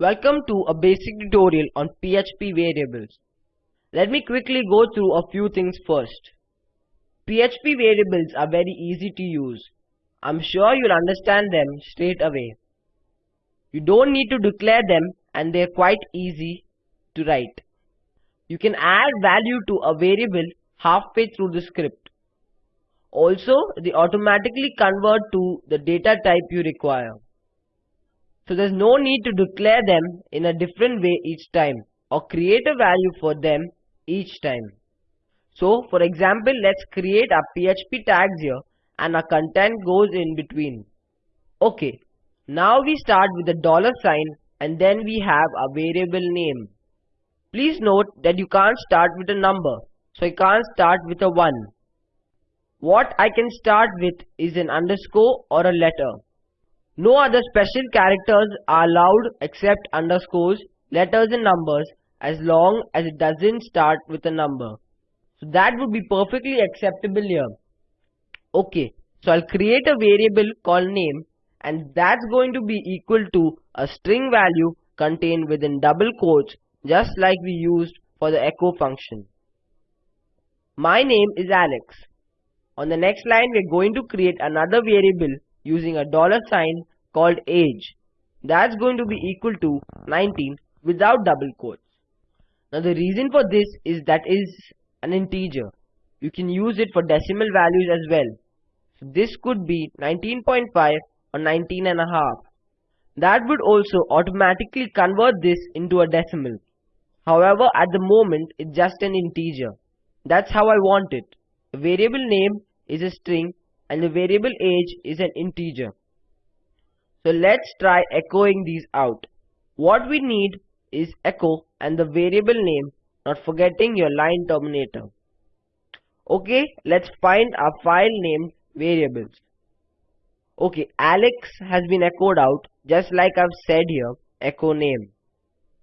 Welcome to a basic tutorial on PHP variables. Let me quickly go through a few things first. PHP variables are very easy to use. I'm sure you'll understand them straight away. You don't need to declare them and they're quite easy to write. You can add value to a variable halfway through the script. Also, they automatically convert to the data type you require. So there's no need to declare them in a different way each time or create a value for them each time. So for example, let's create our PHP tags here and our content goes in between. Okay, now we start with the dollar sign and then we have a variable name. Please note that you can't start with a number, so you can't start with a 1. What I can start with is an underscore or a letter. No other special characters are allowed except underscores, letters and numbers as long as it doesn't start with a number. So that would be perfectly acceptable here. Okay, so I'll create a variable called name and that's going to be equal to a string value contained within double quotes just like we used for the echo function. My name is Alex. On the next line we're going to create another variable using a dollar sign called age. That's going to be equal to 19 without double quotes. Now the reason for this is that is an integer. You can use it for decimal values as well. So this could be 19.5 or 19 and a half. That would also automatically convert this into a decimal. However, at the moment, it's just an integer. That's how I want it. The variable name is a string and the variable age is an integer. So let's try echoing these out. What we need is echo and the variable name, not forgetting your line terminator. Okay, let's find our file named variables. Okay, Alex has been echoed out just like I've said here, echo name.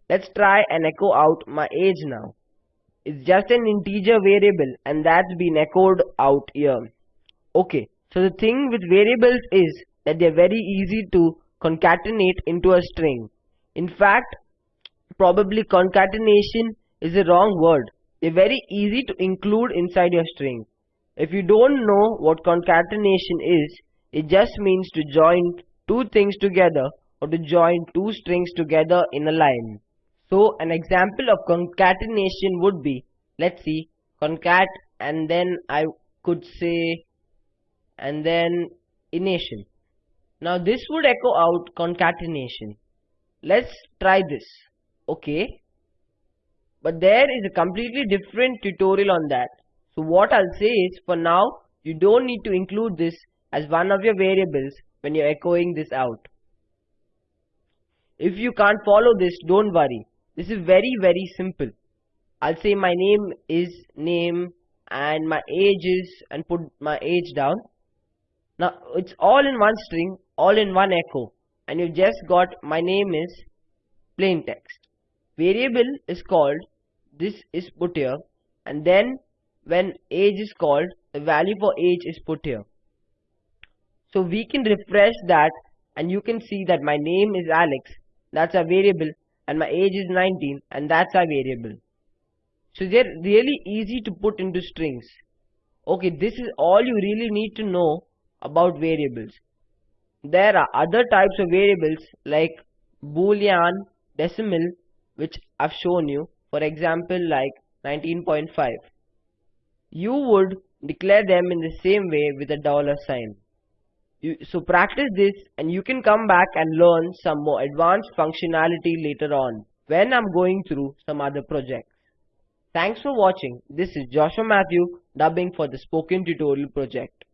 Let's try and echo out my age now. It's just an integer variable and that's been echoed out here. Okay, so the thing with variables is that they're very easy to concatenate into a string. In fact, probably concatenation is a wrong word. They're very easy to include inside your string. If you don't know what concatenation is, it just means to join two things together or to join two strings together in a line. So an example of concatenation would be, let's see, concat and then I could say and then ination. Now this would echo out concatenation. Let's try this. Okay. But there is a completely different tutorial on that. So what I'll say is for now you don't need to include this as one of your variables when you're echoing this out. If you can't follow this don't worry this is very very simple. I'll say my name is name and my age is and put my age down. Now it's all in one string, all in one echo and you just got my name is plain text. Variable is called this is put here and then when age is called the value for age is put here. So we can refresh that and you can see that my name is Alex that's a variable and my age is 19 and that's our variable. So they're really easy to put into strings. Okay, this is all you really need to know about variables. There are other types of variables like boolean, decimal which I've shown you. For example like 19.5. You would declare them in the same way with a dollar sign. You, so practice this and you can come back and learn some more advanced functionality later on when I'm going through some other projects. Thanks for watching. This is Joshua Matthew dubbing for the Spoken Tutorial project.